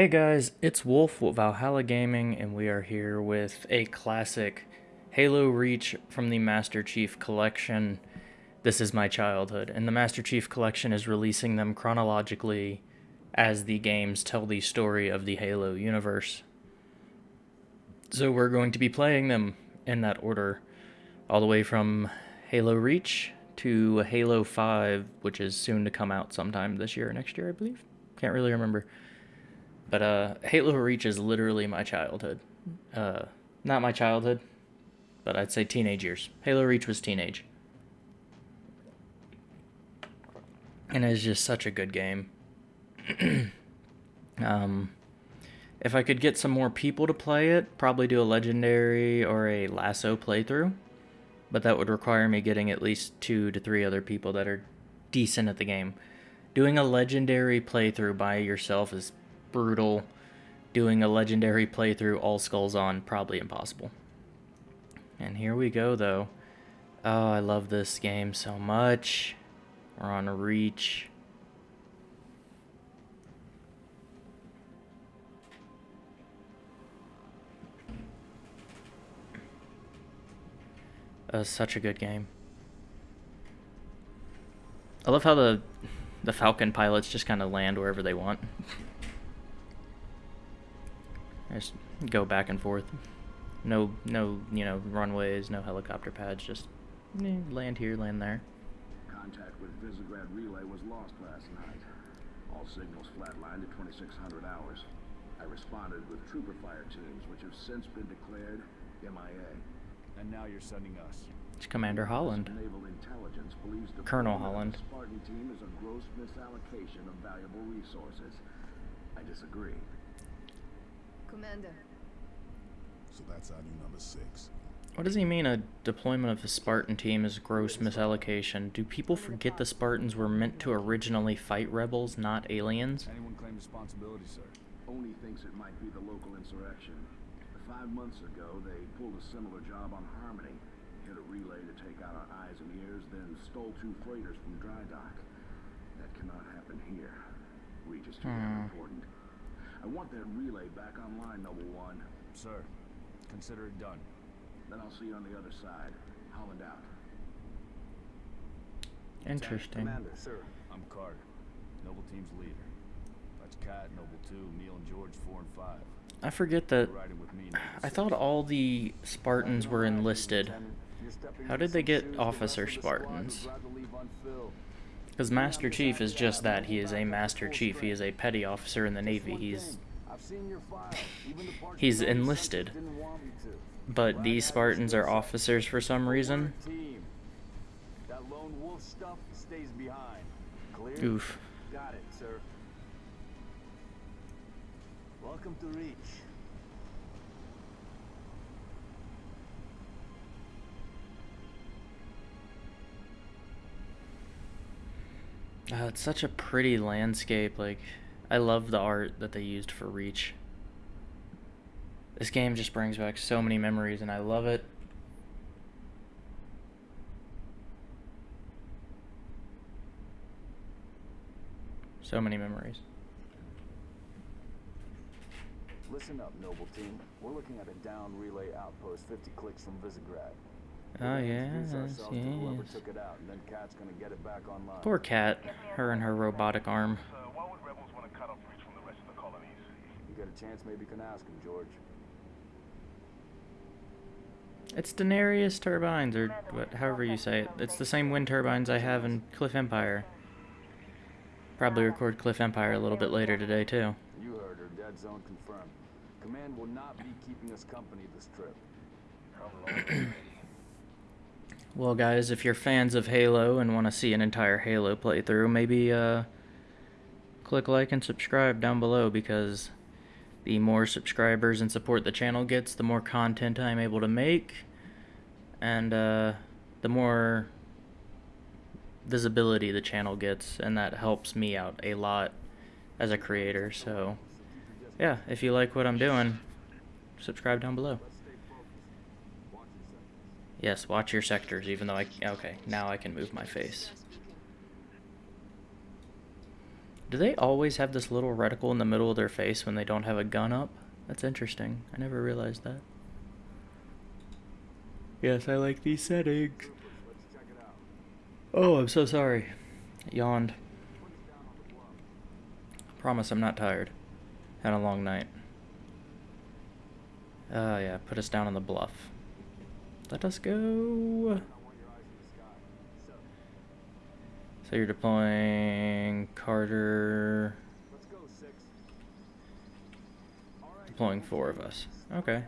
Hey guys, it's Wolf with Valhalla Gaming, and we are here with a classic Halo Reach from the Master Chief Collection. This is my childhood, and the Master Chief Collection is releasing them chronologically as the games tell the story of the Halo universe. So we're going to be playing them in that order, all the way from Halo Reach to Halo 5, which is soon to come out sometime this year or next year, I believe. Can't really remember. But uh, Halo Reach is literally my childhood. Uh, not my childhood, but I'd say teenage years. Halo Reach was teenage. And it's just such a good game. um, if I could get some more people to play it, probably do a legendary or a LASO playthrough. But that would require me getting at least two to three other people that are decent at the game. Doing a legendary playthrough by yourself is brutal. Doing a legendary playthrough all skulls on, probably impossible. And here we go, though. Oh, I love this game so much. We're on reach. Uh, such a good game. I love how the the Falcon pilots just kind of land wherever they want. Just go back and forth. No, no, you know, runways, no helicopter pads. Just eh, land here, land there. Contact with Visegrad Relay was lost last night. All signals flatlined at 2600 hours. I responded with trooper fire teams, which have since been declared MIA. And now you're sending us. It's Commander Holland. Naval intelligence believes the Colonel Holland. Spartan team is a gross misallocation of valuable resources. I disagree. Commander, So that's our new number six. What does he mean a deployment of the Spartan team is gross misallocation? Do people forget the Spartans were meant to originally fight rebels, not aliens? Anyone claim responsibility, sir? Only thinks it might be the local insurrection. Five months ago, they pulled a similar job on Harmony. Hit a relay to take out our eyes and ears, then stole two freighters from dry dock. That cannot happen here. Reach is too damn Hmm. important. I want that relay back online, Noble One. Sir, consider it done. Then I'll see you on the other side. Holland out. Interesting. Commander, sir. I'm Carter, Noble Team's leader. That's Kat, Noble 2, Neil and George 4 and 5. I forget that. You're riding with me, Noble I thought all the Spartans were enlisted. Lieutenant. You're stepping How did they get officer rest of the squad would Spartans? Because Master Chief is just that. He is a Master Chief. He is a petty officer in the Navy. He's. thing, I've seen your file. Even the parts He's you know the enlisted. Census didn't want me to. But these Spartans are officers for some reason. That lone wolf stuff stays behind. Clear? Oof. Got it, sir. Welcome to Reach. Uh, it's such a pretty landscape. Like, I love the art that they used for Reach. This game just brings back so many memories, and I love it. So many memories. Listen up, Noble Team. We're looking at a down relay outpost 50 clicks from Visegrad. Oh, We're Oh, gonna yes, to yes. took it out, and then Kat's gonna get it back online. Poor Kat, her and her robotic arm. So why would rebels want to cut off Reach from the rest of the colonies? You get a chance, maybe you can ask him, George. It's Denarius turbines, or what, however you say it. It's the same wind turbines I have in Cliff Empire. Probably record Cliff Empire a little bit later today, too. You heard her. Dead zone confirmed. Command will not be keeping us company this trip. Well, guys, if you're fans of Halo and want to see an entire Halo playthrough, maybe uh, click like and subscribe down below because the more subscribers and support the channel gets, the more content I'm able to make, and uh, the more visibility the channel gets, and that helps me out a lot as a creator. So, yeah, if you like what I'm doing, subscribe down below. Yes, watch your sectors, even though I... Okay, now I can move my face. Do they always have this little reticle in the middle of their face when they don't have a gun up? That's interesting. I never realized that. Yes, I like these settings. Oh, I'm so sorry. I Yawned. Promise I'm not tired. Had a long night. Oh, yeah, put us down on the bluff. Let us go. So, you're deploying Carter. Deploying four of us. Okay,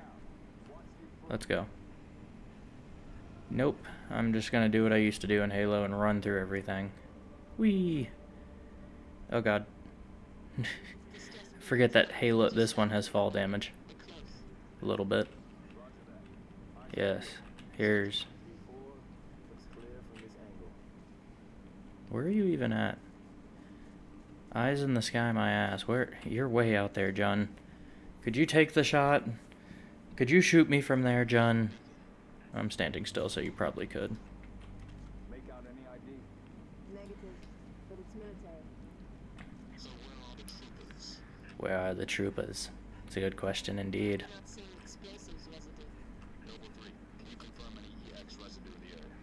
let's go. Nope, I'm just gonna do what I used to do in Halo and run through everything. Whee! Oh god. Forget that Halo, this one has fall damage. A little bit. Yes. Here's. four. Looks clear from this angle. Where are you even at? Eyes in the sky, my ass. Where? You're way out there, John. Could you take the shot? Could you shoot me from there, John? I'm standing still, so you probably could. Make out any ID? Negative, but it's military. Where are the troopers? It's a good question indeed. Not seeing explosives residue. Noble 3, can you confirm any EX residue in the area?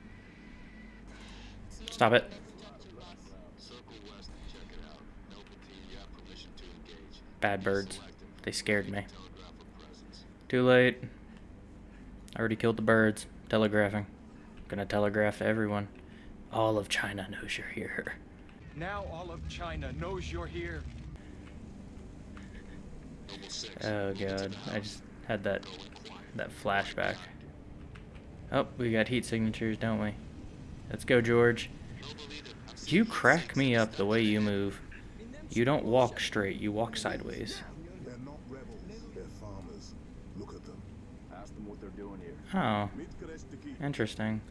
Stop it. Structure loss. Circle west and check it out. Noble team, you have permission to it. Bad birds. They scared me. Telegraph a presence. Too late. I already killed the birds. Telegraphing. Gonna telegraph to everyone. All of China knows you're here. Now all of China knows you're here. Oh god, I just had that that flashback. Oh, we got heat signatures, don't we? Let's go, George. You crack me up the way you move. You don't walk straight, you walk sideways. They're not rebels, they're farmers. Look at them. Ask them what they're doing here. Oh, interesting.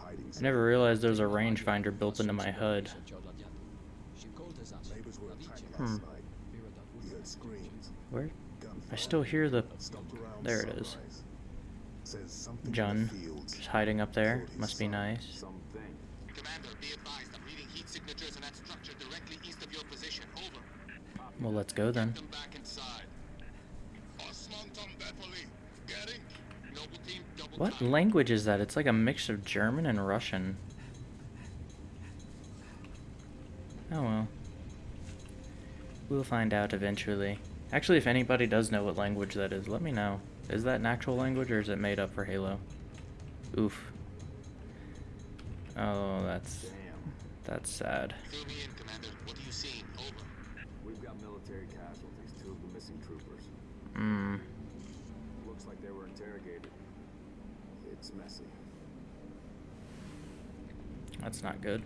I never realized there was a rangefinder built into my HUD. Neighbors were attacked Hmm. last night. We heard screams. Where? I still hear the There it is. sunrise. Says something in the John fields. just hiding up there. Must be nice. Something. Commander, be advised. I'm reading heat signatures in that structure directly east of your position. Over. Well, let's go then. Them back inside. Osman Bepoli. Getting. Noble team, double What language is that? It's like a mix of German and Russian. Oh well. We'll find out eventually. Actually, if anybody does know what language that is, let me know. Is that an actual language or is it made up for Halo? Oof. Oh, that's Damn. that's sad. Fill me in, Commander. What are you seeing? Over. We've got military casualties, two of the missing troopers. Hmm. Looks like they were interrogated. It's messy. That's not good.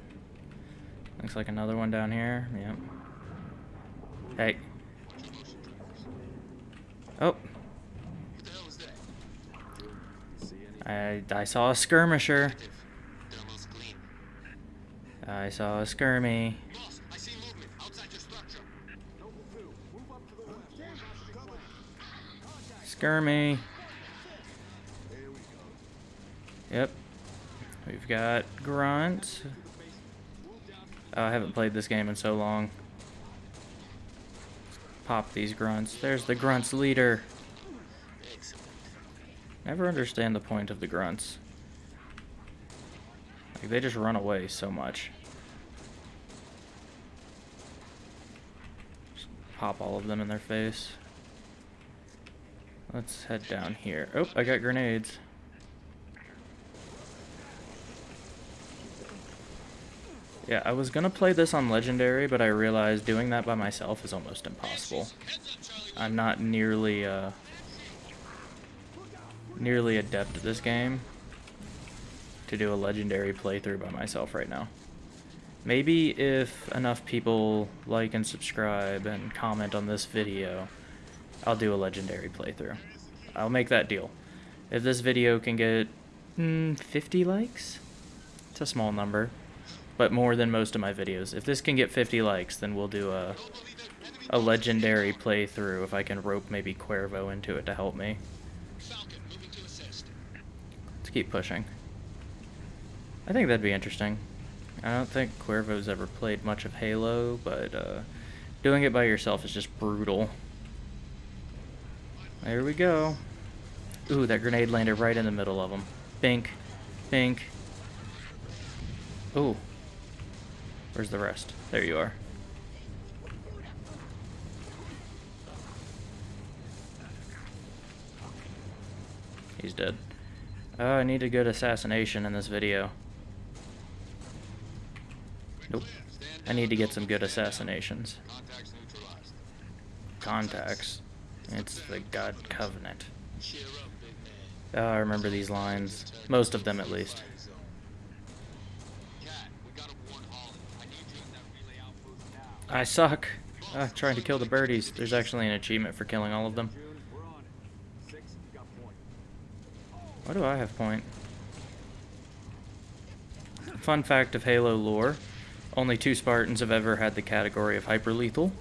Looks like another one down here. Yep. Hey. Oh, Who the hell is that? Dude, you see any? I I saw a skirmisher. Negative. Thermal's clean. I saw a skirmy. West. Skirmy. Yep. We've got Grunt. Oh, I haven't played this game in so long. Pop these grunts. There's the grunts leader. Never understand the point of the grunts. Like they just run away so much. Just pop all of them in their face. Let's head down here. Oh, I got grenades. Yeah, I was gonna play this on Legendary, but I realized doing that by myself is almost impossible. I'm not nearly, uh, nearly adept at this game to do a Legendary playthrough by myself right now. Maybe if enough people like and subscribe and comment on this video, I'll do a Legendary playthrough. I'll make that deal. If this video can get mm, 50 likes, it's a small number, but more than most of my videos. If this can get 50 likes, then we'll do a, a Legendary playthrough if I can rope maybe Cuervo into it to help me. Let's keep pushing. I think that'd be interesting. I don't think Cuervo's ever played much of Halo, but uh, doing it by yourself is just brutal. There we go. Ooh, that grenade landed right in the middle of them. Bink. Bink. Ooh. Where's the rest? There you are. He's dead. Oh, I need a good assassination in this video. Nope. I need to get some good assassinations. Contacts. Contacts. It's the God Covenant. Oh, I remember these lines. Most of them, at least. I suck. Ah, trying to kill the birdies. There's actually an achievement for killing all of them. Why do I have point? Fun fact of Halo lore. Only two Spartans have ever had the category of hyper lethal.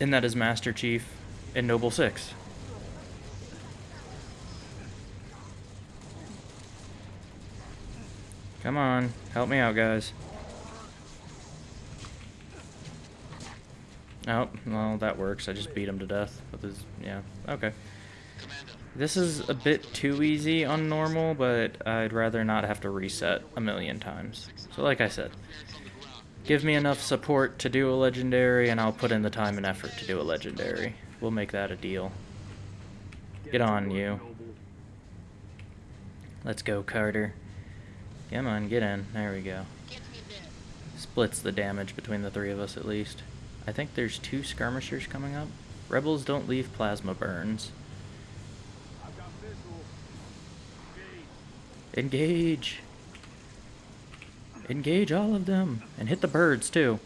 And that is Master Chief and Noble Six. Come on, help me out, guys. Oh, well, that works. I just beat him to death. With his, yeah, okay. This is a bit too easy on normal, but I'd rather not have to reset a million times. So like I said, give me enough support to do a legendary, and I'll put in the time and effort to do a legendary. We'll make that a deal. Get on, you. Let's go, Carter. Come on, get in. There we go. Splits the damage between the three of us at least. I think there's two skirmishers coming up. Rebels don't leave plasma burns. Engage. Engage. All of them. And hit the birds, too.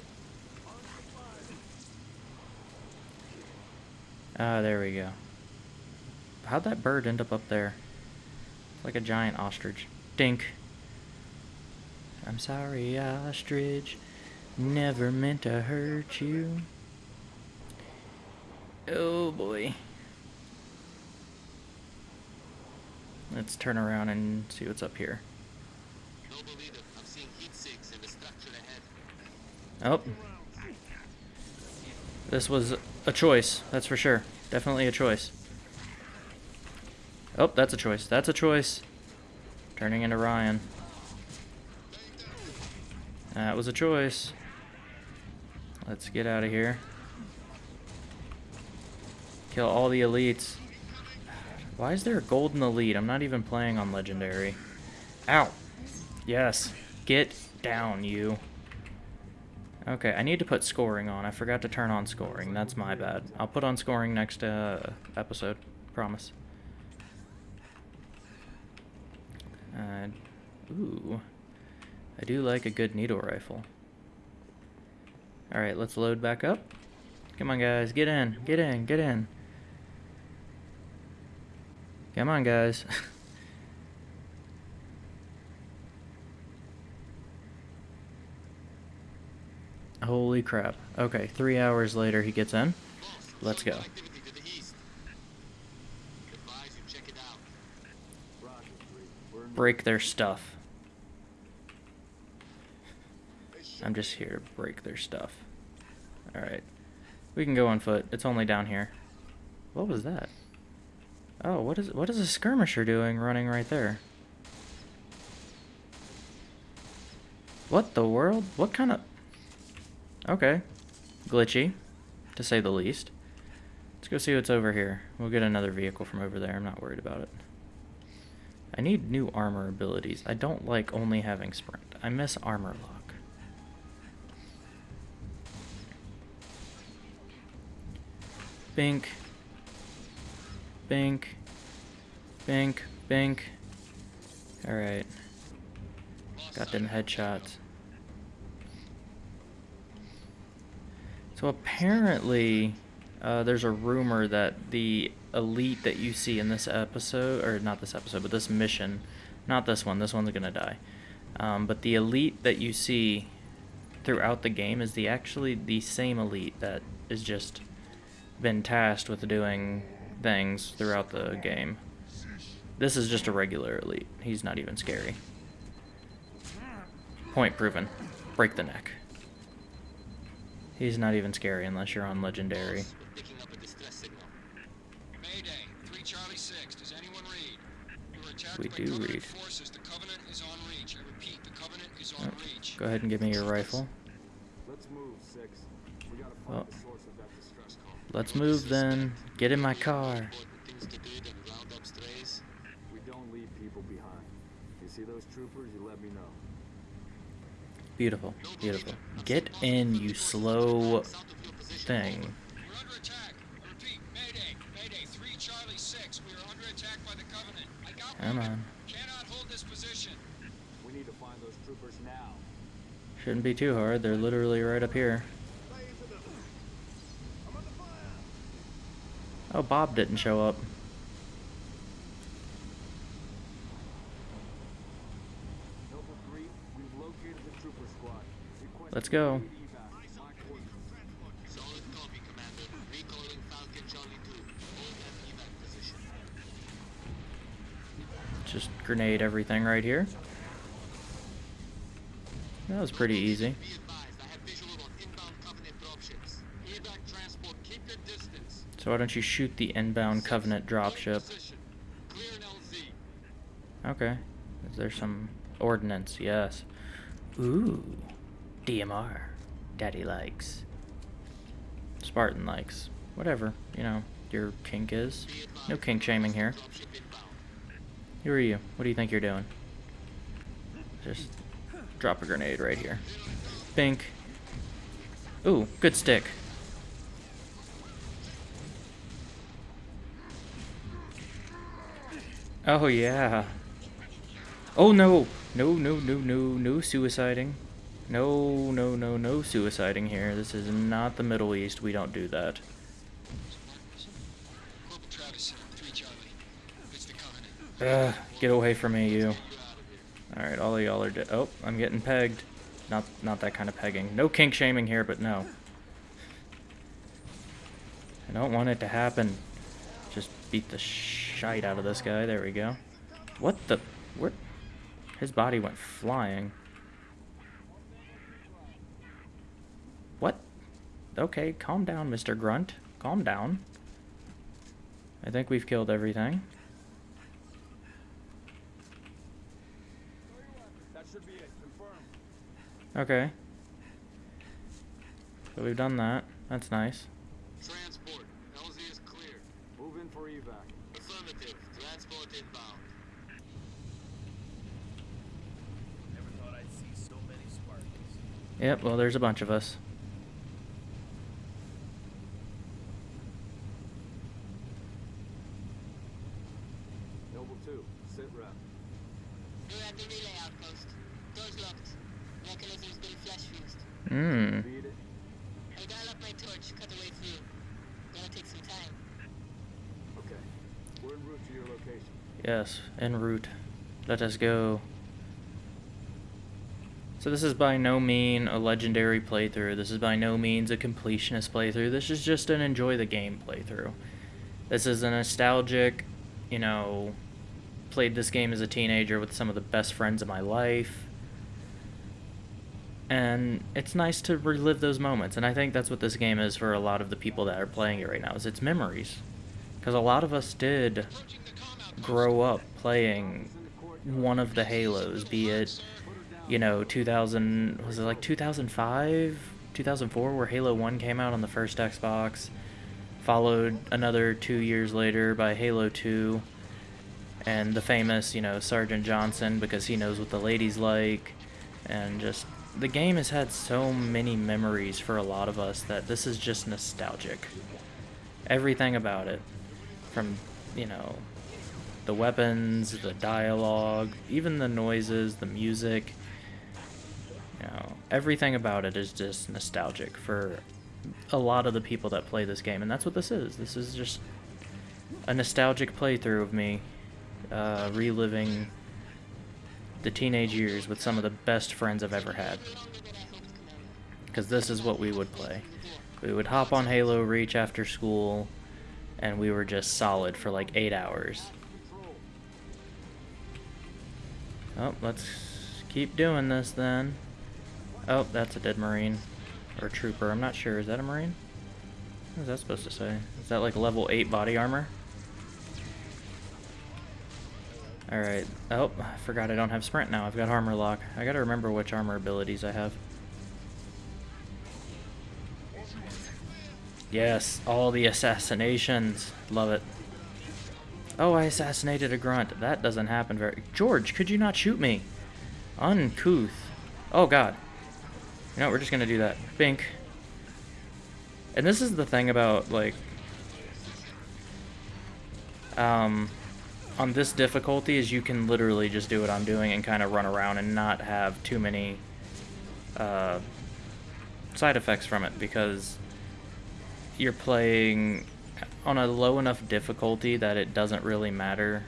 Ah, there we go. How'd that bird end up up there? Like a giant ostrich. Dink. I'm sorry, ostrich. Never meant to hurt you. Oh boy. Let's turn around and see what's up here. noble leader, I'm seeing heat sinks in the structure ahead. Oh. This was a choice, that's for sure. Definitely a choice. Oh, that's a choice. That's a choice. Turning into Ryan. That was a choice. Let's get out of here. Kill all the elites. Why is there a golden elite? I'm not even playing on legendary. Ow. Yes. Get down, you. Okay, I need to put scoring on. I forgot to turn on scoring. That's my bad. I'll put on scoring next uh, episode. Promise. Uh, ooh. I do like a good needle rifle. Alright, let's load back up. Come on, guys. Get in. Get in. Get in. Come on, guys. Holy crap. Okay, three hours later he gets in. Let's go. Break their stuff. I'm just here to break their stuff. Alright. We can go on foot. It's only down here. What was that? Oh, what is what is a skirmisher doing running right there? What the world? What kind of... Okay. Glitchy, to say the least. Let's go see what's over here. We'll get another vehicle from over there. I'm not worried about it. I need new armor abilities. I don't like only having sprint. I miss armor lock. Bink. Bink. Bink. Bink. Alright. Got them headshots. So apparently, uh, there's a rumor that the elite that you see in this episode, or not this episode, but this mission, not this one, this one's gonna die. Um, but the elite that you see throughout the game is the actually the same elite that is just been tasked with doing things throughout the game. This is just a regular elite. He's not even scary. Point proven. Break the neck. He's not even scary unless you're on legendary. Picking up a distress signal. Mayday, 3 Charlie 6. Does anyone read? You were attacked We by do Covenant read. forces. The Covenant is on reach. I repeat, the Covenant is on oh, reach. Go ahead and give me your rifle. Let's move, Six. We gotta find Well. the source of that distress call. Let's move then. Get in my car. Important things to do than round up strays. We don't leave people behind. You see those troopers, you let me know. Beautiful. Beautiful. Get in, you slow thing. We're under attack. Repeat, Mayday, Mayday, 3 Charlie 6. We are under attack by the Covenant. I got Come on. Shouldn't be too hard. They're literally right up here. Oh, Bob didn't show up. Noble 3, we've located the trooper squad. Request Let's go. immediate evac. My coordinates. Solid copy, Commander. Recalling Falcon Charlie 2. Hold that evac go. Just grenade everything right here. That was pretty easy. So why don't you shoot the inbound Covenant dropship? Okay. Is there some ordnance? Yes. Ooh. DMR. Daddy likes. Spartan likes. Whatever, you know, your kink is. No kink shaming here. Who are you? What do you think you're doing? Just drop a grenade right here. Bink. Ooh, good stick. Oh yeah. Oh no. No, no, no, no, no suiciding. No, no, no, no suiciding here. This is not the Middle East. We don't do that. Corporal Travis, 3 Charlie. It's the Covenant. Ugh, get away from me, you. Alright, all of y'all are dead. Oh, I'm getting pegged. Not not that kind of pegging. No kink shaming here, but no. I don't want it to happen. Just beat the shite out of this guy. There we go. What the? Where? His body went flying. Okay, calm down, Mr. Grunt. Calm down. I think we've killed everything. That should be it. Confirmed. Okay. So we've done that. That's nice. Transport. LZ is clear. Move in for evac. Affirmative. Transport inbound. Never thought I'd see so many Spartans. Yep, well, there's a bunch of us. Noble 2, sit rep. We're at the relay outpost. Doors locked. Mechanism's been flash fused. Mmm. Beat it. I dial up my torch, cut the way through. Gonna take some time. Okay. We're en route to your location. Yes, en route. Let us go. So this is by no mean a legendary playthrough. This is by no means a completionist playthrough. This is just an enjoy the game playthrough. This is a nostalgic, you know, played this game as a teenager with some of the best friends of my life. And it's nice to relive those moments. And I think that's what this game is for a lot of the people that are playing it right now. Is its memories. Because a lot of us did grow up playing one of the Halos, be it, you know, 2000, was it like 2005, 2004, where Halo 1 came out on the first Xbox, followed another two years later by Halo 2, and the famous, you know, Sergeant Johnson, because he knows what the ladies like, and just, the game has had so many memories for a lot of us that this is just nostalgic. Everything about it, from, you know, the weapons, the dialogue, even the noises, the music. You know, everything about it is just nostalgic for a lot of the people that play this game, and that's what this is. This is just a nostalgic playthrough of me uh, reliving the teenage years with some of the best friends I've ever had. Because this is what we would play. We would hop on Halo Reach after school, and we were just solid for like eight hours. Oh, let's keep doing this then. Oh, that's a dead Marine. Or trooper, I'm not sure. Is that a Marine? What is that supposed to say? Is that like level 8 body armor? Alright. Oh, I forgot I don't have sprint now. I've got armor lock. I gotta remember which armor abilities I have. Yes, all the assassinations. Love it. Oh, I assassinated a grunt. That doesn't happen very... George, could you not shoot me? Uncouth. Oh, God. You know we're just gonna do that. Bink. And this is the thing about, like... Um, on this difficulty is you can literally just do what I'm doing and kind of run around and not have too many uh, side effects from it because you're playing on a low enough difficulty that it doesn't really matter.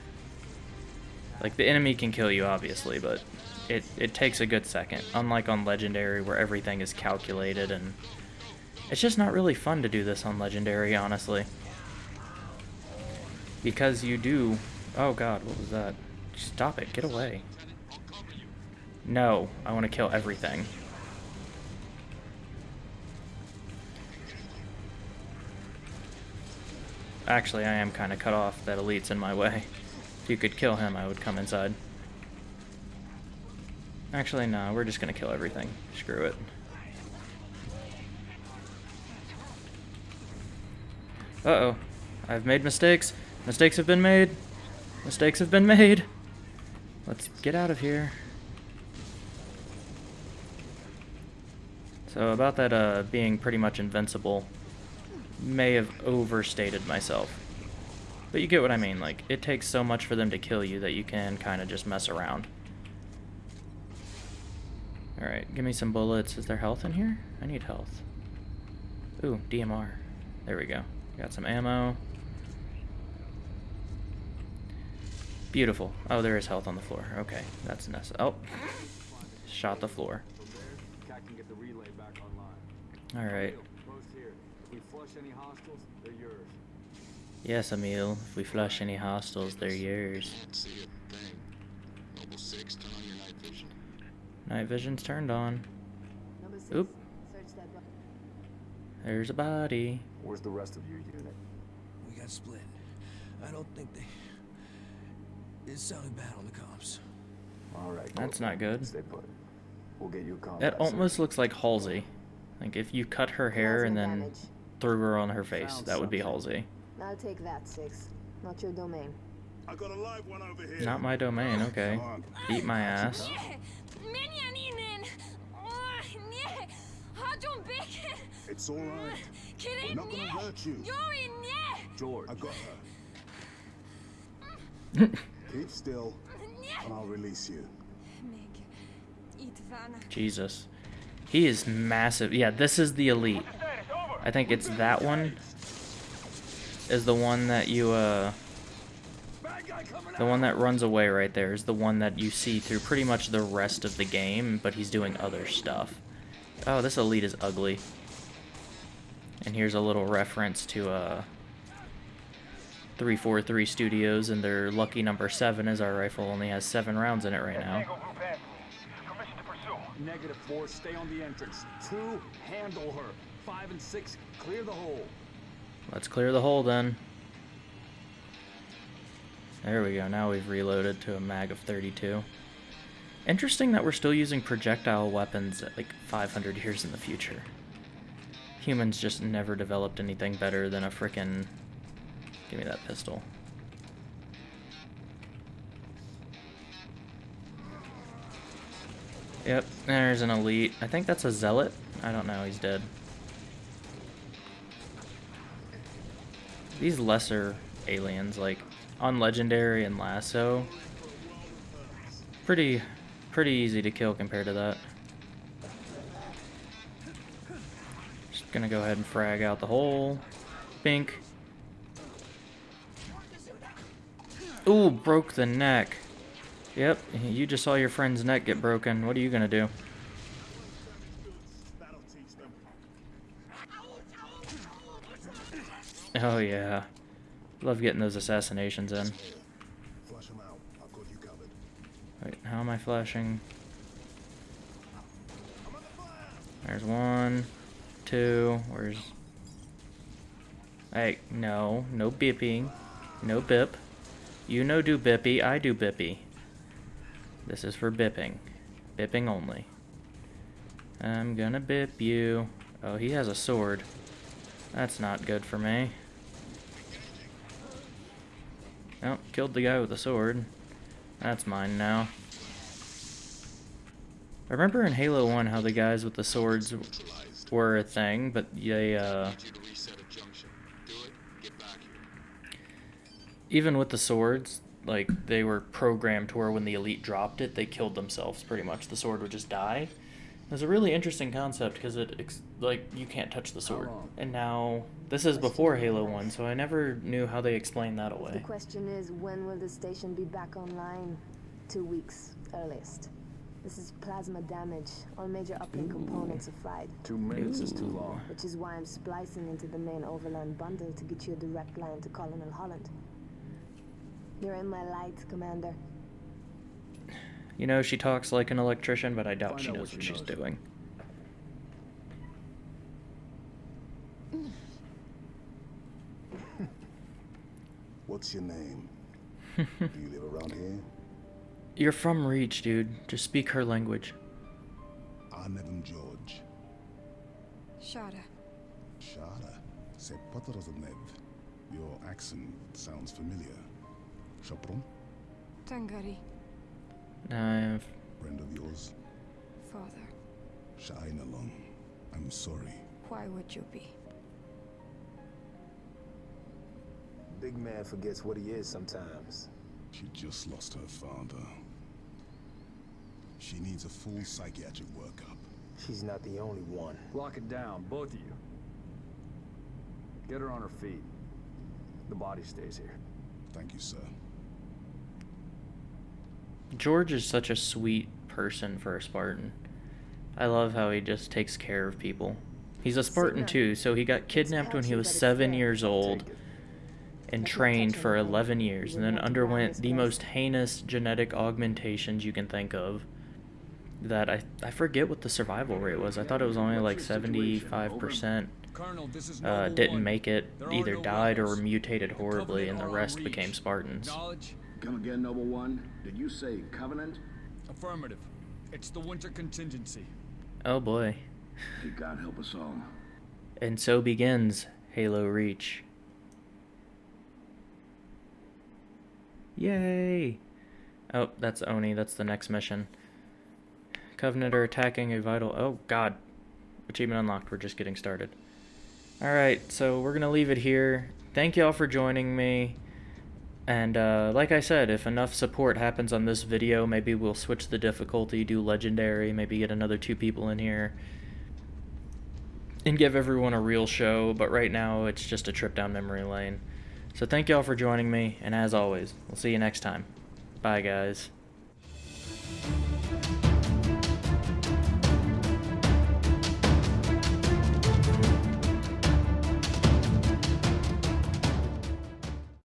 Like, the enemy can kill you, obviously, but it, it takes a good second. Unlike on Legendary, where everything is calculated, and it's just not really fun to do this on Legendary, honestly. Because you do... Oh god, what was that? Stop it, get away. No, I want to kill everything. Actually, I am kind of cut off. That elite's in my way. If you could kill him, I would come inside. Actually, no, we're just to kill everything. Screw it. Uh-oh. I've made mistakes. Mistakes have been made. Mistakes have been made. Let's get out of here. So about that uh, being pretty much invincible, may have overstated myself. But you get what I mean, like, it takes so much for them to kill you that you can kind of just mess around. Alright, give me some bullets. Is there health in here? I need health. Ooh, DMR. There we go. Got some ammo. Beautiful. Oh, there is health on the floor. Okay, that's necessary. Oh, shot the floor. Alright. Yes, Emile. If we flush any hostiles, they're yours. Night vision's turned on. Oop. There's a body. Where's the rest of your unit? We got split. I don't think they... It sounded bad on the comms. Alright. That's not good. Stay put. We'll get you a. That almost looks like Halsey. Like if you cut her hair and then threw her on her face, that would be Halsey. I'll take that, Six. Not your domain. I got a live one over here. Not my domain, okay. Eat my ass. It's alright. We're not gonna hurt you. George. I got her. Keep still, and I'll release you. Jesus. He is massive. Yeah, this is the elite. I think it's that one is the one that you, uh... The one that runs away right there is the one that you see through pretty much the rest of the game, but he's doing other stuff. Oh, this elite is ugly. And here's a little reference to, uh... 343 Studios and their lucky number 7 is our rifle only has 7 rounds in it right now. Negative four, stay on the entrance. Two, handle her. Five and six, clear the hole. Let's clear the hole then. There we go, now we've reloaded to a mag of 32. Interesting that we're still using projectile weapons at like 500 years in the future. Humans just never developed anything better than a frickin' Give me that pistol. Yep, there's an elite. I think that's a zealot. I don't know, he's dead. These lesser aliens, like on Legendary and LASO, pretty, pretty easy to kill compared to that. Just gonna go ahead and frag out the hole. Pink. Ooh, broke the neck. Yep, you just saw your friend's neck get broken. What are you gonna do? Oh yeah. Love getting those assassinations in. Wait, how am I flashing? There's one, two, where's... Hey, no, no bipping. No bip. You no do bippy, I do bippy. This is for bipping. Bipping only. I'm gonna bip you. Oh, he has a sword. That's not good for me. Oh, killed the guy with the sword. That's mine now. I remember in Halo 1 how the guys with the swords were a thing, but they, uh... Even with the swords, like, they were programmed to where when the elite dropped it, they killed themselves, pretty much. The sword would just die. It was a really interesting concept because it, like, you can't touch the sword. And now, this is before Halo 1, so I never knew how they explained that away. The question is, when will the station be back online? Two weeks, earliest. This is plasma damage. All major uplink components are fried. Two minutes is too long. Which is why I'm splicing into the main overland bundle to get you a direct line to Colonel Holland. You're in my light, Commander. You know, she talks like an electrician, but I doubt Find she knows what what she's knows. doing. What's your name? Do you live around here? You're from Reach, dude. Just speak her language. Arnevin George. Shada. Shada. C'est pas Nev. Your accent sounds familiar. Chopron? Tangari. I've... Friend of yours? Father. Shainalon. I'm sorry. Why would you be? Big man forgets what he is sometimes. She just lost her father. She needs a full psychiatric workup. She's not the only one. Lock it down, both of you. Get her on her feet. The body stays here. Thank you, sir. George is such a sweet person for a Spartan. I love how he just takes care of people. He's a Spartan too, so he got kidnapped when he was seven years old and trained for 11 years and then underwent the most heinous genetic augmentations you can think of that I, I forget what the survival rate was. I thought it was only like 75% Colonel, this is uh, didn't make it, either died or mutated horribly, and the rest became Spartans. Knowledge? Come again, Noble One? Did you say Covenant? Affirmative. It's the winter contingency. Oh boy. May God help us all. And so begins Halo Reach. Yay! Oh, that's ONI. That's the next mission. Covenant are attacking a vital... Oh, God. Achievement unlocked. We're just getting started. Alright, so we're going to leave it here. Thank y'all for joining me. And uh, like I said, if enough support happens on this video, maybe we'll switch the difficulty, do Legendary, maybe get another two people in here and give everyone a real show, but right now it's just a trip down memory lane. So thank y'all for joining me, and as always, we'll see you next time. Bye, guys.